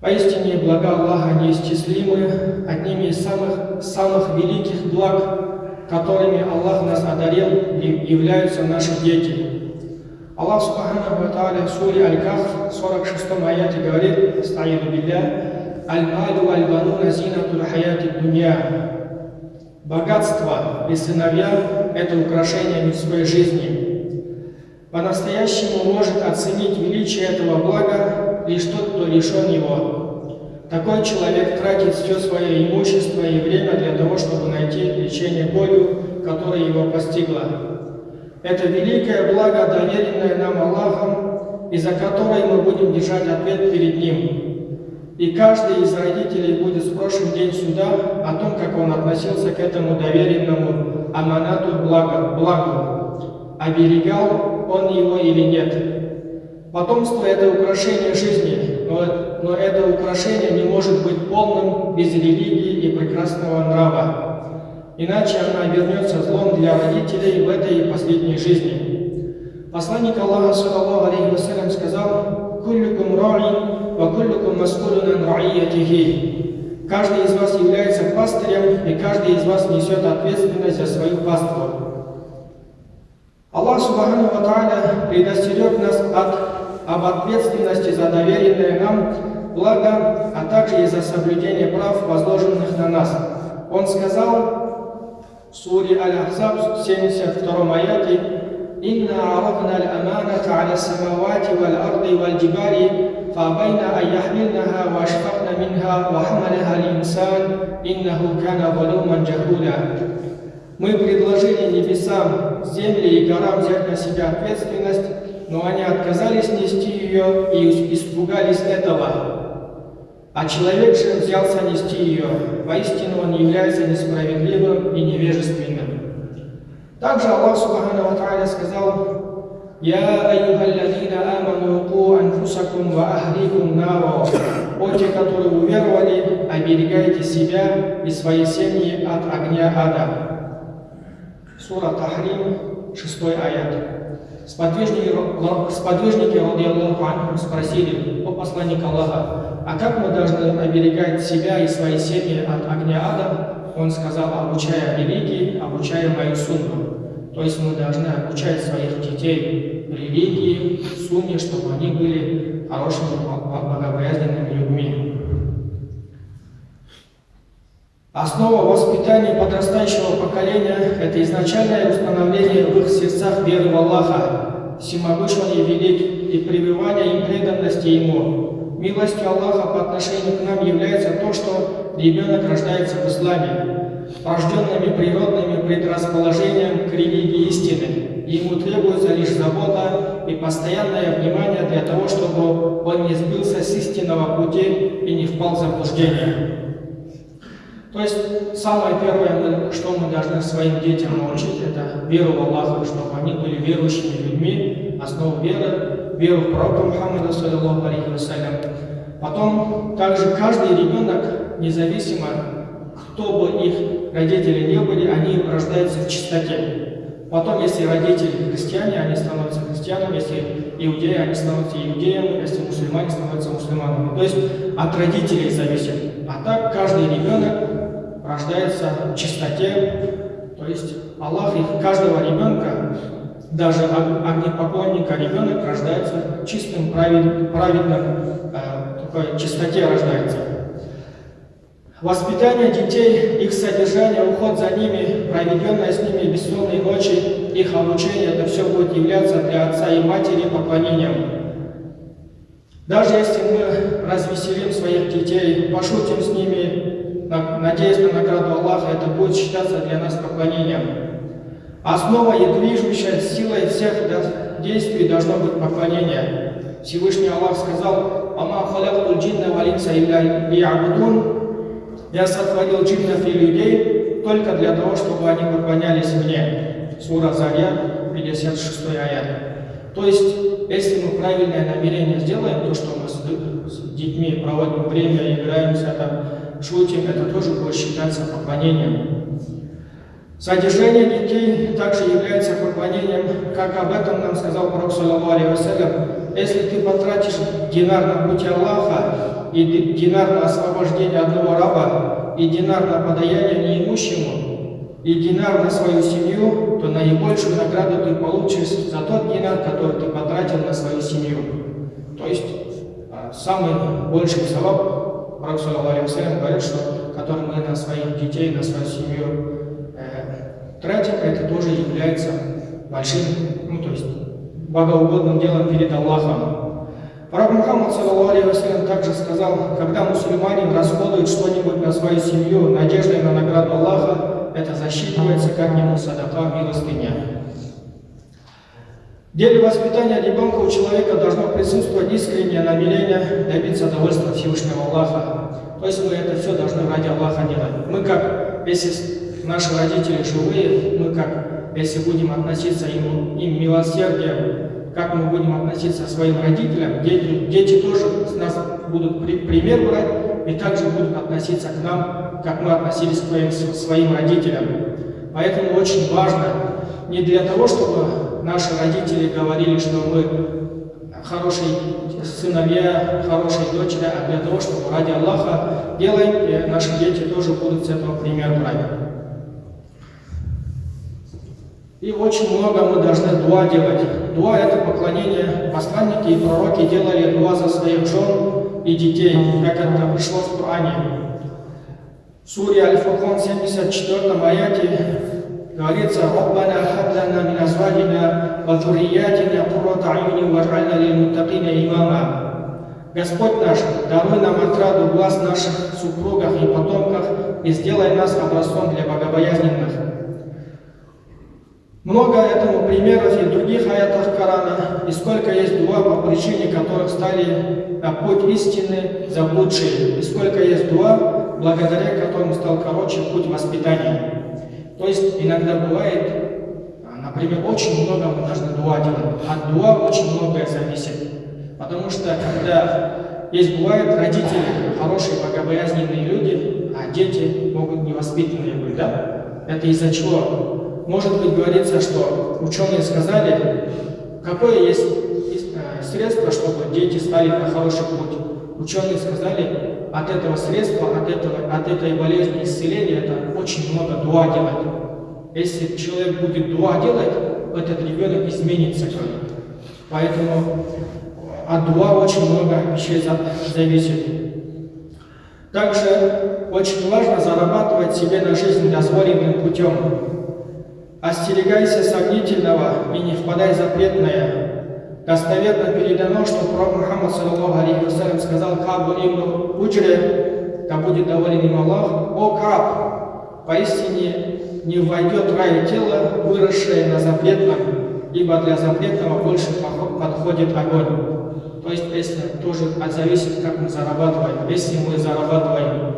Поистине блага Аллаха неисчислимы, одними из самых, самых великих благ, которыми Аллах нас одарил, являются наши дети. Аллах Субханаху Тааля в суре Аль-Кахф, 46 аяте говорит, «Астаиду билля, аль-малю аль-бануна зинатуль хаяти дунья». Богатство и сыновья – это украшение мирской жизни. По-настоящему может оценить величие этого блага лишь тот, кто лишен его. Такой человек тратит все свое имущество и время для того, чтобы найти лечение болью, которая его постигла. Это великое благо, доверенное нам Аллахом, и за которое мы будем держать ответ перед Ним. И каждый из родителей будет спрошен день суда о том, как он относился к этому доверенному аманату благо, благу, оберегал он его или нет. Потомство – это украшение жизни, но, но это украшение не может быть полным без религии и прекрасного нрава. Иначе она обернется злом для родителей в этой последней жизни. Посланник Аллаха, саллаллаху алейхи вассалям, сказал «Кулликум раи, ва кулликум маскулюнан раиятихи». Каждый из вас является пастырем, и каждый из вас несет ответственность за свою паству. Аллах Субхану Ва Тааля предостерег нас от об ответственности за доверенное нам благо, а также и за соблюдение прав, возложенных на нас. Он сказал в суре Аль-Ахзаб 72 аяте «Инна арафна аль-аманата аля самавати валь-арди валь-джибали, фабайна айяхмилнаха вашфакна минха вахмалаха линсан, иннаху кана валуман джахуля». Мы предложили небесам, земле и горам взять на себя ответственность но они отказались нести ее и испугались этого. А человек же взялся нести ее. Воистину он является несправедливым и невежественным. Также Аллах Субхану Ва сказал, «Я айюха аллазина аману ку анфусакум ва ахликум наро». «О те, которые уверовали, оберегайте себя и свои семьи от огня ада». Сура Тахрим, 6 аят. Сподвижники, сподвижники Аллаху Анху спросили, о посланник Аллаха, а как мы должны оберегать себя и свои семьи от огня ада? Он сказал, обучая религии, обучая мою сунну. То есть мы должны обучать своих детей религии, сунне, чтобы они были хорошими, богобоязненными людьми. Основа воспитания подрастающего поколения – это изначальное установление в их сердцах веры в Аллаха, всемогущего и велик, и прививание им преданности Ему. Милостью Аллаха по отношению к нам является то, что ребенок рождается в исламе, рожденными природными предрасположением к религии истины. Ему требуется лишь забота и постоянное внимание для того, чтобы он не сбился с истинного пути и не впал в заблуждение. То есть самое первое, что мы должны своим детям научить, это веру в Аллаха, чтобы они были верующими людьми, основу веры, веру в пророка Мухаммада, саллиллаху алейхи вассалям. Потом также каждый ребенок, независимо кто бы их родители не были, они рождаются в чистоте. Потом, если родители христиане, они становятся христианами, если иудеи, они становятся иудеями, если мусульмане становятся мусульманами. То есть от родителей зависит. А так каждый ребенок рождается в чистоте. То есть Аллах их, каждого ребенка, даже огнепоклонника ребенок рождается чистым, праведным, праведным, э, такой чистоте рождается. Воспитание детей, их содержание, уход за ними, проведенное с ними бессонные ночи, их обучение, это все будет являться для отца и матери поклонением. Даже если мы развеселим своих детей, пошутим с ними, надеясь на награду Аллаха, это будет считаться для нас поклонением. Основа и движущая силой всех действий должно быть поклонение. Всевышний Аллах сказал, «Ама халяктул джинна валинса илля ли'абудун» Я сотворил джиннов и людей только для того, чтобы они поклонялись мне. Сура Зарья, 56 аят. То есть, если мы правильное намерение сделаем, то, что мы с детьми проводим время, играемся, там, шутим, это тоже будет считаться поклонением. Содержание детей также является поклонением, как об этом нам сказал Пророк, саллаху Если ты потратишь динар на пути Аллаха, и динар на освобождение одного раба, и динар на подаяние неимущему, и динар на свою семью, то наибольшую награду ты получишь за тот динар, который ты потратил на свою семью. То есть а, самый больший салаб, Пророк говорит, что который мы на своих детей, на свою семью э, тратим, это тоже является большим, ну то есть богоугодным делом перед Аллахом. Пророк Мухаммад, саллаху также сказал, когда мусульманин расходует что-нибудь на свою семью, надеждой на награду Аллаха, это засчитывается как ему садака, милостыня. Деле воспитания ребенка у человека должно присутствовать искреннее намерение добиться довольства Всевышнего Аллаха. То есть мы это все должны ради Аллаха делать. Мы как, если наши родители живые, мы как если будем относиться им, им милосердием, как мы будем относиться к своим родителям, дети, дети тоже с нас будут при, пример брать и также будут относиться к нам, как мы относились к своим, своим родителям. Поэтому очень важно не для того, чтобы наши родители говорили, что мы хорошие сыновья, хорошие дочери, а для того, чтобы ради Аллаха делаем, и наши дети тоже будут с этого пример брать. И очень много мы должны дуа делать. Дуа – это поклонение. Посланники и пророки делали дуа за своих жен и детей, как это пришло в Коране. В суре Аль-Фуркан 74 аяте говорится «Раббана хаблана мин азвадина ва зурриятина куррата аюни вадж'альна лилмуттакина имама». Господь наш, даруй нам отраду глаз наших супругах и потомках и сделай нас образцом для богобоязненных. Много этому примеров и других аятах Корана, и сколько есть дуа, по причине которых стали на путь истины заблудшие, и сколько есть дуа, благодаря которым стал короче путь воспитания. Есть иногда бывает, например, очень много мы должны дуа делать. От дуа очень многое зависит. Потому что когда есть бывает родители, хорошие, богобоязненные люди, а дети могут невоспитанные быть, да? Это из-за чего? может быть, говорится, что ученые сказали, какое есть э, средство, чтобы дети стали на хороший путь. Ученые сказали, от этого средства, от, этого, от этой болезни исцеления, это очень много дуа делать. Если человек будет дуа делать, этот ребенок изменится. Поэтому от дуа очень много вещей зависит. Также очень важно зарабатывать себе на жизнь дозволенным путем. Остерегайся сомнительного и не впадай в запретное. Достоверно передано, что пророк Мухаммад саллаху алейхи сказал Кабу ибн Уджре, да будет доволен им Аллах, «О Каб, поистине не войдет рай тело, выросшее на запретном, ибо для запретного больше подходит огонь». То есть, если тоже зависит, как мы зарабатываем. Если мы зарабатываем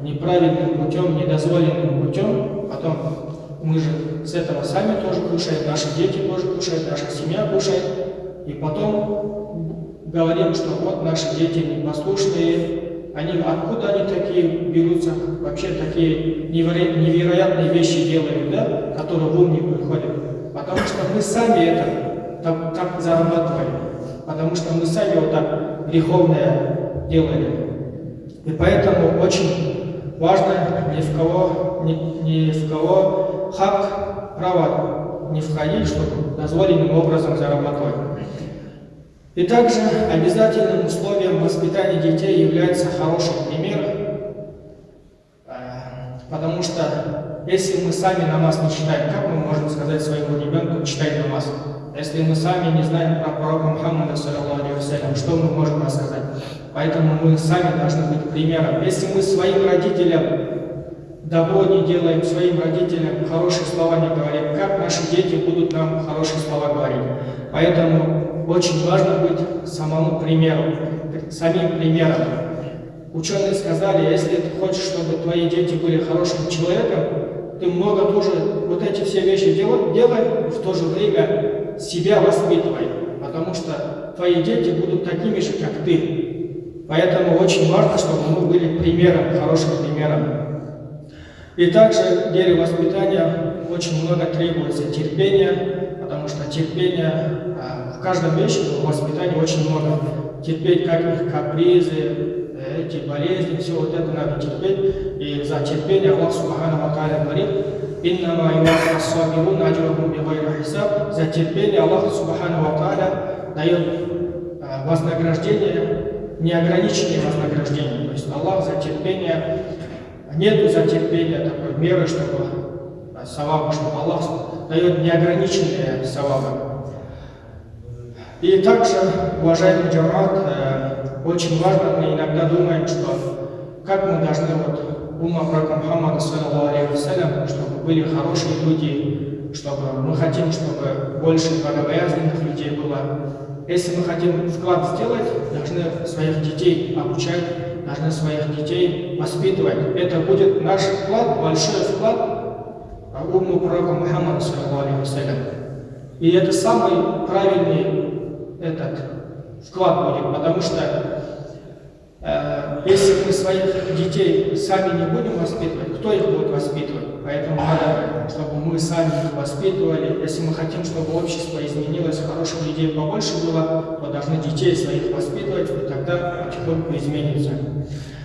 неправильным путем, недозволенным путем, потом мы же с этого сами тоже кушаем, наши дети тоже кушают, наша семья кушает. И потом говорим, что вот наши дети непослушные, они, откуда они такие берутся, вообще такие неверо невероятные вещи делают, да, которые в ум не приходят. Потому что мы сами это так, так зарабатываем, потому что мы сами вот так греховное делали. И поэтому очень важно ни в кого, ни, ни в кого хак право не входить, чтобы дозволенным образом зарабатывать. И также обязательным условием воспитания детей является хороший пример, э, потому что если мы сами намаз не читаем, как мы можем сказать своему ребенку читай намаз? Если мы сами не знаем про пророка Мухаммада, что мы можем рассказать? Поэтому мы сами должны быть примером. Если мы своим родителям добро не делаем своим родителям, хорошие слова не говорим, как наши дети будут нам хорошие слова говорить. Поэтому очень важно быть самому примеру, самим примером. Ученые сказали, если ты хочешь, чтобы твои дети были хорошим человеком, ты много тоже вот эти все вещи делай, делай в то же время себя воспитывай, потому что твои дети будут такими же, как ты. Поэтому очень важно, чтобы мы были примером, хорошим примером. И также в деле воспитания очень много требуется терпения, потому что терпения а, в каждом вещи в воспитании очень много. Терпеть как их капризы, эти болезни, все вот это надо терпеть. И за терпение Аллах Субхану Тааля говорит, «Иннама юваффа сабирун аджрахум бигайри хисаб». За терпение Аллах Субхану Тааля дает э, вознаграждение, неограниченное вознаграждение. То есть Аллах за терпение, нету за терпение такой меры, чтобы саваба, чтобы Аллах дает неограниченные савабы. И также, уважаемый джамат, э, очень важно, мы иногда думаем, что как мы должны, вот, ума пророка Мухаммада, чтобы были хорошие люди, чтобы мы хотим, чтобы больше богобоязненных людей было. Если мы хотим вклад сделать, должны своих детей обучать, должны своих детей воспитывать. Это будет наш вклад, большой вклад уму пророка Мухаммада, саллиллаху И это самый правильный этот вклад будет, потому что э, если мы своих детей сами не будем воспитывать, кто их будет воспитывать? Поэтому надо, чтобы мы сами их воспитывали. Если мы хотим, чтобы общество изменилось, хороших людей побольше было, то должны детей своих воспитывать, и тогда потихоньку изменится.